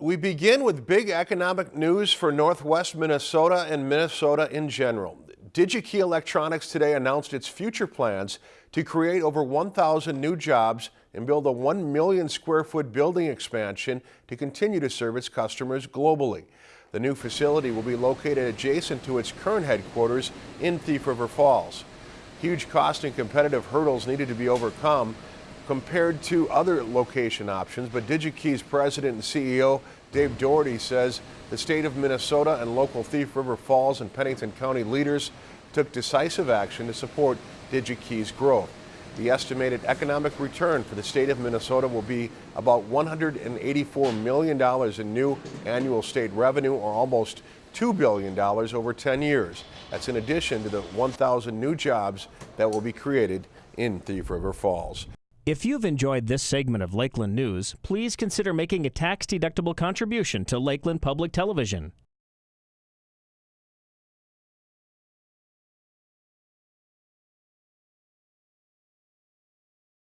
We begin with big economic news for Northwest Minnesota and Minnesota in general. DigiKey Electronics today announced its future plans to create over 1,000 new jobs and build a 1 million square foot building expansion to continue to serve its customers globally. The new facility will be located adjacent to its current headquarters in Thief River Falls. Huge cost and competitive hurdles needed to be overcome compared to other location options, but DigiKey's president and CEO Dave Doherty says the state of Minnesota and local Thief River Falls and Pennington County leaders took decisive action to support DigiKey's growth. The estimated economic return for the state of Minnesota will be about $184 million in new annual state revenue or almost $2 billion over 10 years. That's in addition to the 1,000 new jobs that will be created in Thief River Falls. If you've enjoyed this segment of Lakeland News, please consider making a tax-deductible contribution to Lakeland Public Television.